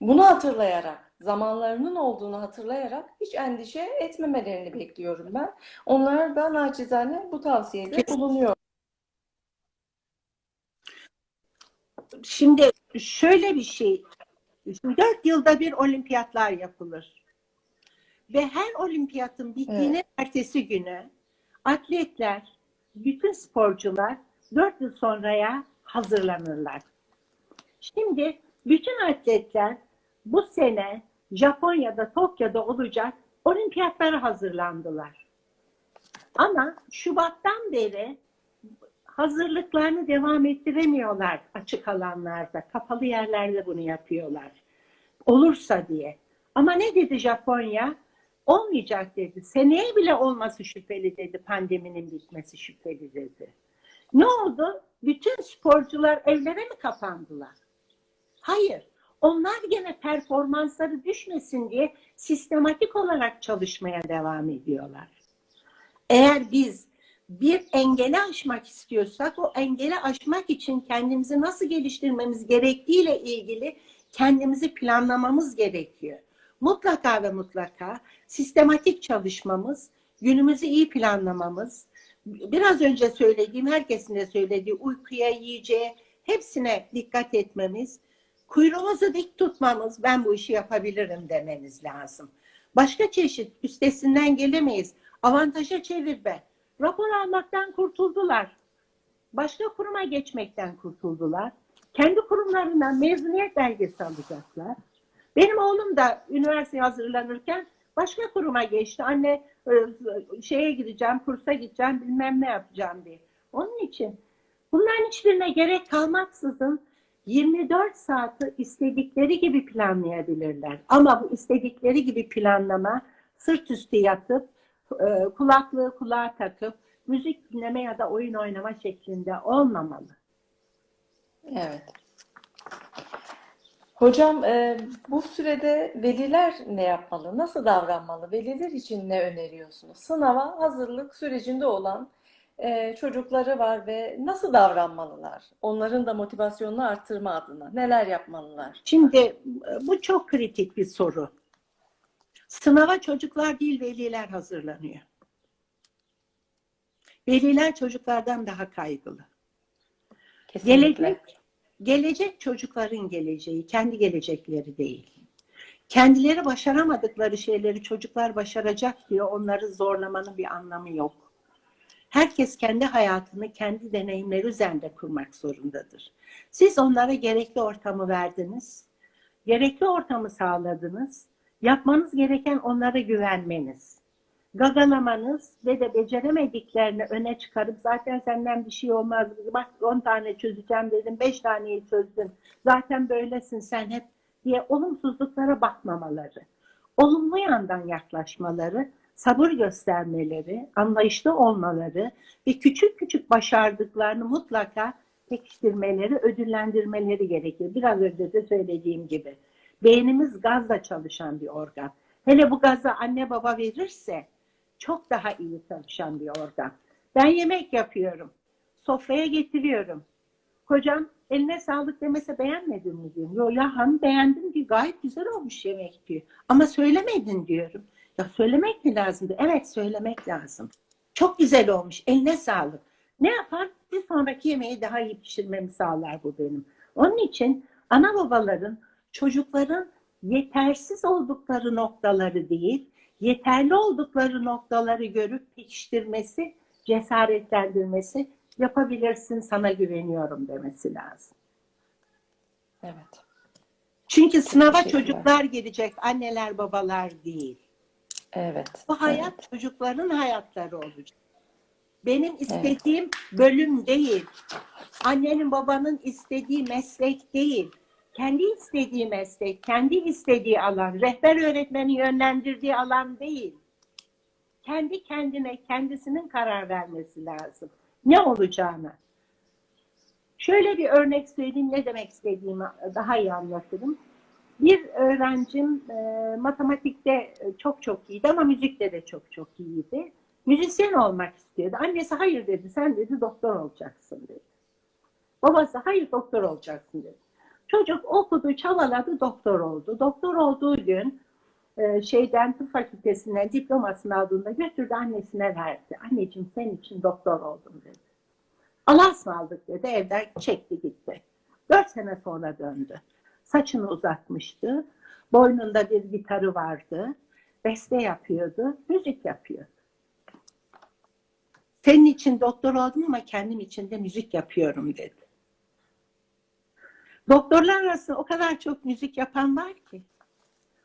Bunu hatırlayarak, zamanlarının olduğunu hatırlayarak hiç endişe etmemelerini bekliyorum ben. Onlara da naçizane bu tavsiyede bulunuyor. Şimdi şöyle bir şey, dört yılda bir olimpiyatlar yapılır. Ve her olimpiyatın bittiğinin ertesi günü atletler, bütün sporcular dört yıl sonraya hazırlanırlar. Şimdi bütün atletler bu sene Japonya'da, Tokyo'da olacak olimpiyatlara hazırlandılar. Ama Şubat'tan beri hazırlıklarını devam ettiremiyorlar açık alanlarda. Kapalı yerlerde bunu yapıyorlar. Olursa diye. Ama ne dedi Japonya? Olmayacak dedi. Seneye bile olması şüpheli dedi. Pandeminin bitmesi şüpheli dedi. Ne oldu? Bütün sporcular evlere mi kapandılar? Hayır. Onlar gene performansları düşmesin diye sistematik olarak çalışmaya devam ediyorlar. Eğer biz bir engeli aşmak istiyorsak o engeli aşmak için kendimizi nasıl geliştirmemiz gerektiğiyle ilgili kendimizi planlamamız gerekiyor. Mutlaka ve mutlaka sistematik çalışmamız, günümüzü iyi planlamamız, biraz önce söylediğim, herkesin de söylediği uykuya, yiyeceğe hepsine dikkat etmemiz, kuyruğumuzu dik tutmamız, ben bu işi yapabilirim dememiz lazım. Başka çeşit üstesinden gelemeyiz. Avantaja çevirme. Rapor almaktan kurtuldular. Başka kuruma geçmekten kurtuldular. Kendi kurumlarından mezuniyet belgesi alacaklar. Benim oğlum da üniversiteye hazırlanırken başka kuruma geçti. Anne e, şeye gideceğim, kursa gideceğim, bilmem ne yapacağım diye. Onun için bunların hiçbirine gerek kalmaksızın 24 saati istedikleri gibi planlayabilirler. Ama bu istedikleri gibi planlama sırt üstü yatıp e, kulaklığı kulağa takıp müzik dinleme ya da oyun oynama şeklinde olmamalı. Evet. Hocam e, bu sürede veliler ne yapmalı? Nasıl davranmalı? Veliler için ne öneriyorsunuz? Sınava hazırlık sürecinde olan e, çocukları var ve nasıl davranmalılar? Onların da motivasyonunu arttırma adına neler yapmalılar? Şimdi bu çok kritik bir soru. Sınava çocuklar değil veliler hazırlanıyor. Veliler çocuklardan daha kaygılı. Kesinlikle. Gelecek, gelecek çocukların geleceği, kendi gelecekleri değil. Kendileri başaramadıkları şeyleri çocuklar başaracak diye onları zorlamanın bir anlamı yok. Herkes kendi hayatını kendi deneyimleri üzerinde kurmak zorundadır. Siz onlara gerekli ortamı verdiniz, gerekli ortamı sağladınız. Yapmanız gereken onlara güvenmeniz. Gagalamanız ve de beceremediklerini öne çıkarıp zaten senden bir şey olmaz. Bak 10 tane çözeceğim dedim, 5 taneyi çözdün. Zaten böylesin sen hep diye olumsuzluklara bakmamaları. Olumlu yandan yaklaşmaları, sabır göstermeleri, anlayışlı olmaları ve küçük küçük başardıklarını mutlaka pekiştirmeleri, ödüllendirmeleri gerekir. Biraz önce de söylediğim gibi. Beynimiz gazla çalışan bir organ. Hele bu gazı anne baba verirse çok daha iyi çalışan bir organ. Ben yemek yapıyorum. Sofraya getiriyorum. Kocam eline sağlık demese beğenmedin mi diyorum. Yo ya hanım beğendim diyor. Gayet güzel olmuş yemek diyor. Ama söylemedin diyorum. Ya söylemek mi lazımdı? Evet söylemek lazım. Çok güzel olmuş. Eline sağlık. Ne yapar? Bir sonraki yemeği daha iyi pişirmemi sağlar bu benim. Onun için ana babaların çocukların yetersiz oldukları noktaları değil, yeterli oldukları noktaları görüp pekiştirmesi, cesaretlendirmesi, yapabilirsin sana güveniyorum demesi lazım. Evet. Çünkü sınava çocuklar gelecek, anneler babalar değil. Evet. Bu hayat evet. çocukların hayatları olacak. Benim istediğim bölüm değil. Annenin babanın istediği meslek değil. Kendi istediği meslek, kendi istediği alan, rehber öğretmenin yönlendirdiği alan değil. Kendi kendine, kendisinin karar vermesi lazım. Ne olacağına. Şöyle bir örnek söyleyeyim ne demek istediğimi daha iyi anlatırım. Bir öğrencim e, matematikte e, çok çok iyiydi ama müzikte de çok çok iyiydi. Müzisyen olmak istiyordu. Annesi hayır dedi, sen dedi doktor olacaksın dedi. Babası hayır doktor olacaksın dedi. Çocuk okudu, çabaladı, doktor oldu. Doktor olduğu gün e, şeyden tıp fakültesinden diplomasını aldığında götürdü annesine verdi. Anneciğim senin için doktor oldum dedi. Allah'a ısmarladık dedi. Evden çekti gitti. Dört sene sonra döndü. Saçını uzatmıştı. Boynunda bir gitarı vardı. Beste yapıyordu. Müzik yapıyordu. Senin için doktor oldum ama kendim için de müzik yapıyorum dedi. Doktorlar arasında o kadar çok müzik yapan var ki.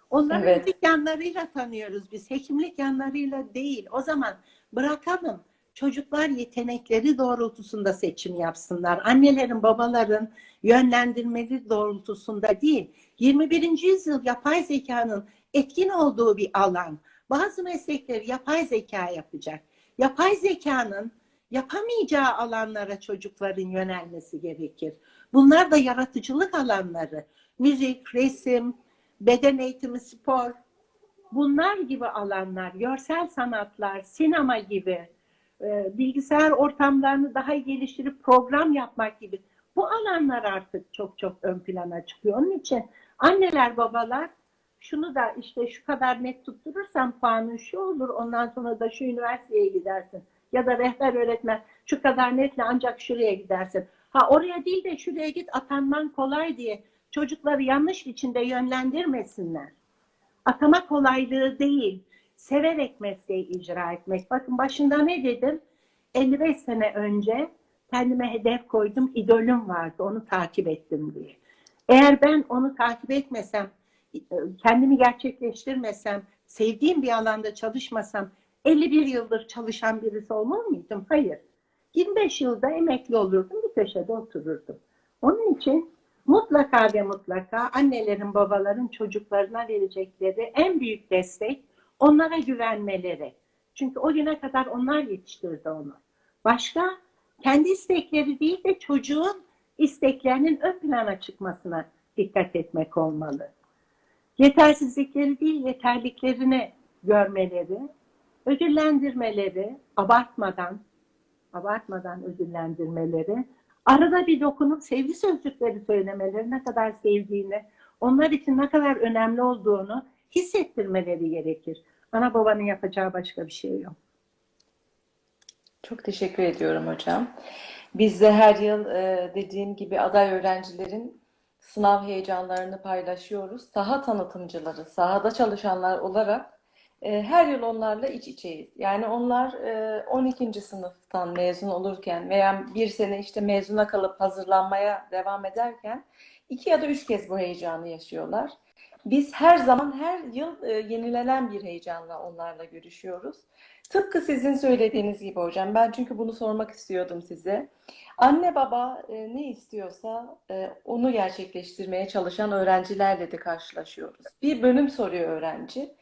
Onları Evet. müzik yanlarıyla tanıyoruz biz. Hekimlik yanlarıyla değil. O zaman bırakalım. Çocuklar yetenekleri doğrultusunda seçim yapsınlar. Annelerin, babaların yönlendirmeleri doğrultusunda değil. 21. yüzyıl yapay zekanın etkin olduğu bir alan. Bazı meslekleri yapay zeka yapacak. Yapay zekanın yapamayacağı alanlara çocukların yönelmesi gerekir. Bunlar da yaratıcılık alanları. Müzik, resim, beden eğitimi, spor. Bunlar gibi alanlar, görsel sanatlar, sinema gibi, e, bilgisayar ortamlarını daha geliştirip program yapmak gibi. Bu alanlar artık çok çok ön plana çıkıyor. Onun için anneler, babalar şunu da işte şu kadar net tutturursan puanın şu olur, ondan sonra da şu üniversiteye gidersin. Ya da rehber öğretmen şu kadar netle ancak şuraya gidersin. Ha oraya değil de şuraya git atanman kolay diye çocukları yanlış biçimde yönlendirmesinler. Atama kolaylığı değil, severek mesleği icra etmek. Bakın başında ne dedim? 55 sene önce kendime hedef koydum, idolüm vardı, onu takip ettim diye. Eğer ben onu takip etmesem, kendimi gerçekleştirmesem, sevdiğim bir alanda çalışmasam 51 yıldır çalışan birisi olmaz mıydım? Hayır. 25 yılda emekli olurdum, bir köşede otururdum. Onun için mutlaka ve mutlaka annelerin, babaların çocuklarına verecekleri en büyük destek onlara güvenmeleri. Çünkü o güne kadar onlar yetiştirdi onu. Başka kendi istekleri değil de çocuğun isteklerinin ön plana çıkmasına dikkat etmek olmalı. Yetersizlikleri değil, yeterliklerini görmeleri, ödüllendirmeleri, abartmadan, abartmadan ödüllendirmeleri, arada bir dokunup sevgi sözcükleri söylemeleri ne kadar sevdiğini, onlar için ne kadar önemli olduğunu hissettirmeleri gerekir. Ana babanın yapacağı başka bir şey yok. Çok teşekkür ediyorum hocam. Biz de her yıl e, dediğim gibi aday öğrencilerin sınav heyecanlarını paylaşıyoruz. Saha tanıtımcıları, sahada çalışanlar olarak e, her yıl onlarla iç içeyiz. Yani onlar e, 12. sınıftan mezun olurken veya bir sene işte mezuna kalıp hazırlanmaya devam ederken iki ya da üç kez bu heyecanı yaşıyorlar. Biz her zaman her yıl e, yenilenen bir heyecanla onlarla görüşüyoruz. Tıpkı sizin söylediğiniz gibi hocam. Ben çünkü bunu sormak istiyordum size. Anne baba e, ne istiyorsa onu gerçekleştirmeye çalışan öğrencilerle de karşılaşıyoruz. Bir bölüm soruyor öğrenci.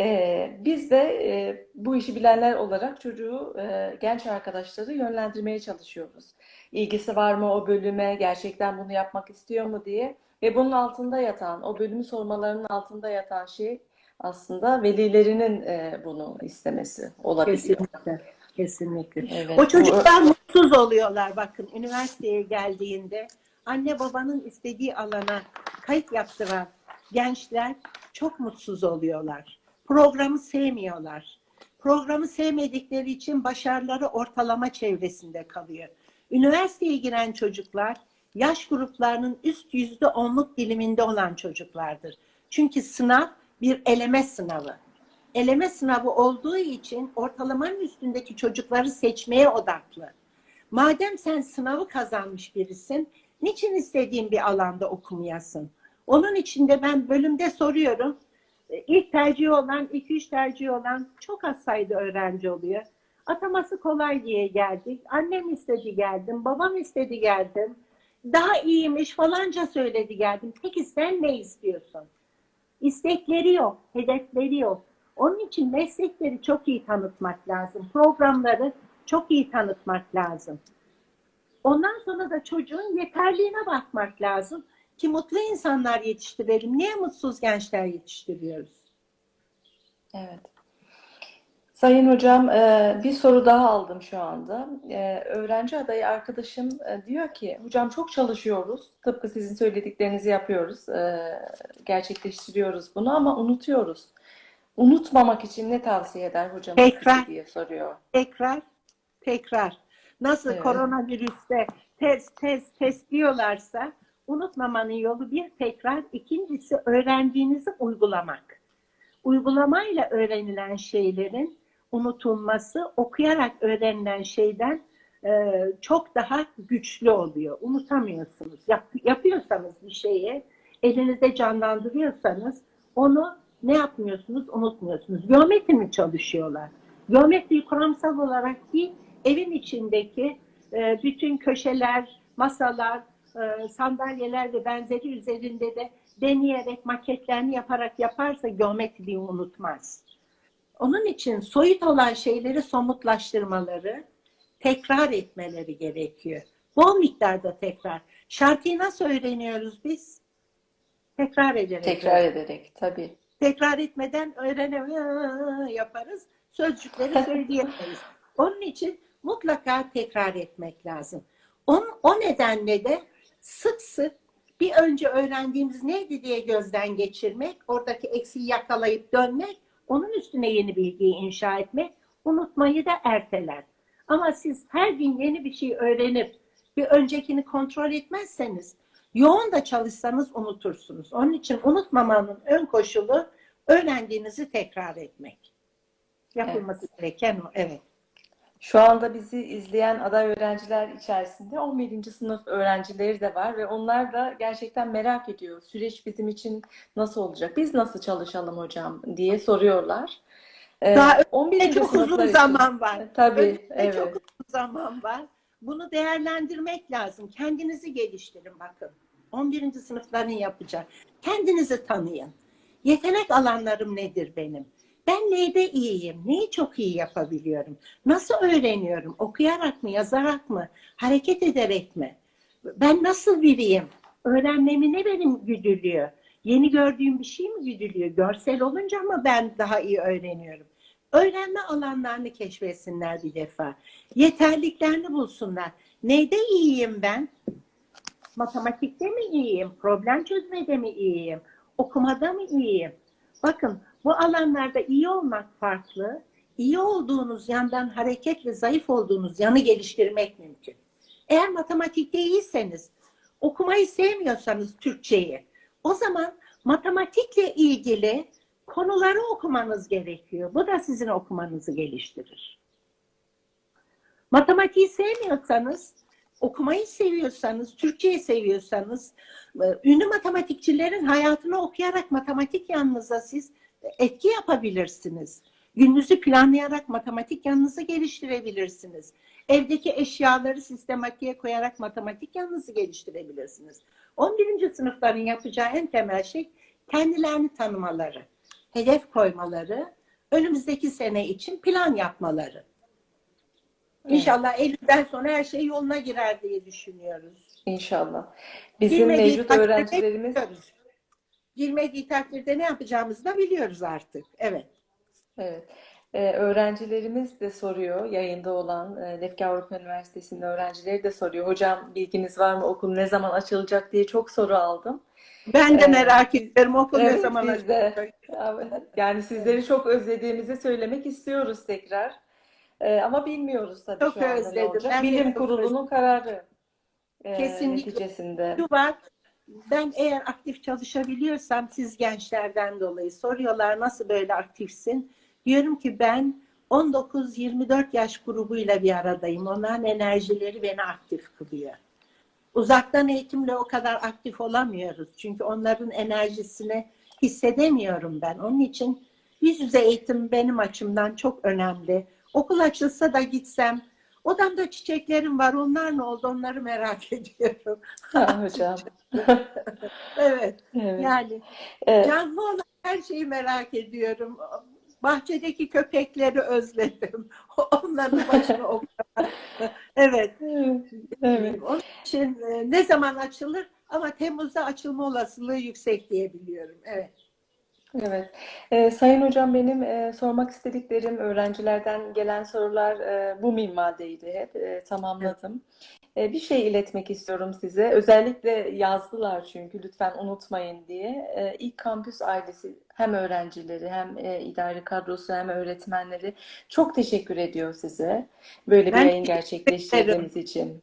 E, biz de e, bu işi bilenler olarak çocuğu, e, genç arkadaşları yönlendirmeye çalışıyoruz. İlgisi var mı o bölüme, gerçekten bunu yapmak istiyor mu diye. Ve bunun altında yatan, o bölümü sormalarının altında yatan şey aslında velilerinin e, bunu istemesi olabiliyor. Kesinlikle. Kesinlikle. Evet, O bu- çocuklar mutsuz oluyorlar bakın üniversiteye geldiğinde anne babanın istediği alana kayıt yaptıran gençler çok mutsuz oluyorlar. Programı sevmiyorlar. Programı sevmedikleri için başarıları ortalama çevresinde kalıyor. Üniversiteye giren çocuklar yaş gruplarının üst yüzde onluk diliminde olan çocuklardır. Çünkü sınav bir eleme sınavı eleme sınavı olduğu için ortalamanın üstündeki çocukları seçmeye odaklı. Madem sen sınavı kazanmış birisin, niçin istediğin bir alanda okumayasın? Onun için de ben bölümde soruyorum. E, İlk tercihi olan, iki üç tercihi olan çok az sayıda öğrenci oluyor. Ataması kolay diye geldik. Annem istedi geldim, babam istedi geldim. Daha iyiymiş falanca söyledi geldim. Peki sen ne istiyorsun? İstekleri yok, hedefleri yok. Onun için meslekleri çok iyi tanıtmak lazım. Programları çok iyi tanıtmak lazım. Ondan sonra da çocuğun yeterliğine bakmak lazım ki mutlu insanlar yetiştirelim. Niye mutsuz gençler yetiştiriyoruz? Evet. Sayın hocam, e, bir soru daha aldım şu anda. E, Öğrenci adayı arkadaşım e, diyor ki, hocam çok çalışıyoruz, tıpkı sizin söylediklerinizi yapıyoruz, gerçekleştiriyoruz bunu ama unutuyoruz. Unutmamak için ne tavsiye eder hocam Tekrar. diye soruyor. Tekrar, tekrar. Nasıl Evet. koronavirüste test, test, test diyorlarsa unutmamanın yolu bir tekrar, ikincisi öğrendiğinizi uygulamak. Uygulamayla öğrenilen şeylerin unutulması okuyarak öğrenilen şeyden e, çok daha güçlü oluyor. Unutamıyorsunuz. Yap, yapıyorsanız bir şeyi elinizde canlandırıyorsanız onu ne yapmıyorsunuz? Unutmuyorsunuz. Geometri mi çalışıyorlar? Geometriyi kuramsal olarak değil, evin içindeki e, bütün köşeler, masalar, e, sandalyeler ve benzeri üzerinde de deneyerek, maketlerini yaparak yaparsa geometriyi unutmaz. Onun için soyut olan şeyleri somutlaştırmaları, tekrar etmeleri gerekiyor. Bol miktarda tekrar. Şarkıyı nasıl öğreniyoruz biz? Tekrar ederek. Tekrar ederek, tabii. Tekrar etmeden öğrenemiyor yaparız. Sözcükleri söyleyemeyiz. Onun için mutlaka tekrar etmek lazım. On, o nedenle de sık sık bir önce öğrendiğimiz neydi diye gözden geçirmek, oradaki eksiği yakalayıp dönmek, onun üstüne yeni bilgiyi inşa etmek, unutmayı da erteler. Ama siz her gün yeni bir şey öğrenip bir öncekini kontrol etmezseniz, yoğun da çalışsanız unutursunuz. Onun için unutmamanın ön koşulu öğrendiğinizi tekrar etmek. Yapılması gereken o, evet. Şu anda bizi izleyen aday öğrenciler içerisinde 11. sınıf öğrencileri de var ve onlar da gerçekten merak ediyor. Süreç bizim için nasıl olacak? Biz nasıl çalışalım hocam diye soruyorlar. Ee, Daha 11. Ve çok sınıflar uzun için. zaman var. Tabii, Önünde evet. çok uzun zaman var. Bunu değerlendirmek lazım. Kendinizi geliştirin bakın. 11. sınıfların yapacak. Kendinizi tanıyın. Yetenek alanlarım nedir benim? Ben neyde iyiyim? Neyi çok iyi yapabiliyorum? Nasıl öğreniyorum? Okuyarak mı, yazarak mı, hareket ederek mi? Ben nasıl biriyim? Öğrenmemi ne benim güdülüyor? Yeni gördüğüm bir şey mi güdülüyor? Görsel olunca mı ben daha iyi öğreniyorum? Öğrenme alanlarını keşfetsinler bir defa. Yeterliklerini bulsunlar. Neyde iyiyim ben? Matematikte mi iyiyim? Problem çözmede mi iyiyim? Okumada mı iyiyim? Bakın bu alanlarda iyi olmak farklı. İyi olduğunuz yandan hareket ve zayıf olduğunuz yanı geliştirmek mümkün. Eğer matematikte iyiyseniz okumayı sevmiyorsanız Türkçeyi, o zaman matematikle ilgili konuları okumanız gerekiyor. Bu da sizin okumanızı geliştirir. Matematiği sevmiyorsanız, okumayı seviyorsanız, Türkçeyi seviyorsanız, e, ünlü matematikçilerin hayatını okuyarak matematik yanınıza siz etki yapabilirsiniz. Gününüzü planlayarak matematik yanınızı geliştirebilirsiniz. Evdeki eşyaları sistematiğe koyarak matematik yanınızı geliştirebilirsiniz. 11. sınıfların yapacağı en temel şey kendilerini tanımaları, hedef koymaları, önümüzdeki sene için plan yapmaları. İnşallah Eylül'den sonra her şey yoluna girer diye düşünüyoruz. İnşallah. Bizim Girmediği mevcut öğrencilerimiz biliyoruz. Girmediği takdirde ne yapacağımızı da biliyoruz artık. Evet. Evet. Ee, öğrencilerimiz de soruyor, yayında olan e, Lefke Avrupa Üniversitesi'nin öğrencileri de soruyor. Hocam bilginiz var mı? Okul ne zaman açılacak diye çok soru aldım. Ben de Evet. merak ediyorum okul ne Evet, zaman biz de. açılacak? Yani sizleri çok özlediğimizi söylemek istiyoruz tekrar. Ee, ama bilmiyoruz tabii Çok şu anda ne özledim. olacak. Ben de Bilim Kurulu'nun kararı e, Kesinlikle. neticesinde. Şu var, ben eğer aktif çalışabiliyorsam siz gençlerden dolayı soruyorlar nasıl böyle aktifsin? Diyorum ki ben 19-24 yaş grubuyla bir aradayım. Onların enerjileri beni aktif kılıyor. Uzaktan eğitimle o kadar aktif olamıyoruz. Çünkü onların enerjisini hissedemiyorum ben. Onun için yüz yüze eğitim benim açımdan çok önemli. Okul açılsa da gitsem, odamda çiçeklerim var. Onlar ne oldu? Onları merak ediyorum. Hocam. Evet. Evet. Yani Evet. canlı olan her şeyi merak ediyorum. Bahçedeki köpekleri özledim. Onların başını okudum. Evet. Evet. Onun için e, ne zaman açılır? Ama Temmuz'da açılma olasılığı yüksek diye biliyorum. Evet. Evet. Ee, Sayın Hocam benim e, sormak istediklerim öğrencilerden gelen sorular e, bu minvaldeydi hep. E, tamamladım. E, bir şey iletmek istiyorum size. Özellikle yazdılar çünkü lütfen unutmayın diye. E, ilk kampüs ailesi hem öğrencileri hem e, idari kadrosu hem öğretmenleri çok teşekkür ediyor size. Böyle bir Ben yayın teşekkür gerçekleştirdiğiniz için.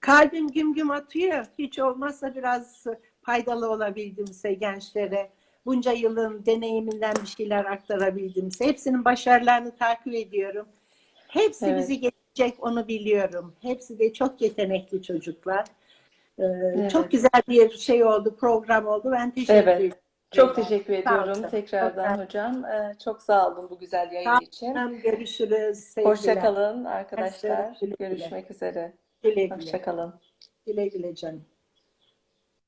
Kalbim güm güm atıyor. Hiç olmazsa biraz faydalı olabildimse gençlere, bunca yılın deneyiminden bir şeyler aktarabildimse, hepsinin başarılarını takip ediyorum. Hepsi Evet. bizi geçecek onu biliyorum. Hepsi de çok yetenekli çocuklar. Ee, Evet. Çok güzel bir şey oldu, program oldu. Ben teşekkür Evet. ederim. Çok teşekkür Sağ ediyorum olun. tekrardan Çok hocam. E, çok sağ olun bu güzel yayın için. Tamam, görüşürüz. Sevgiler. Hoşça kalın arkadaşlar. Güle güle. Görüşmek üzere. Güle güle. Hoşça kalın. Güle güle canım.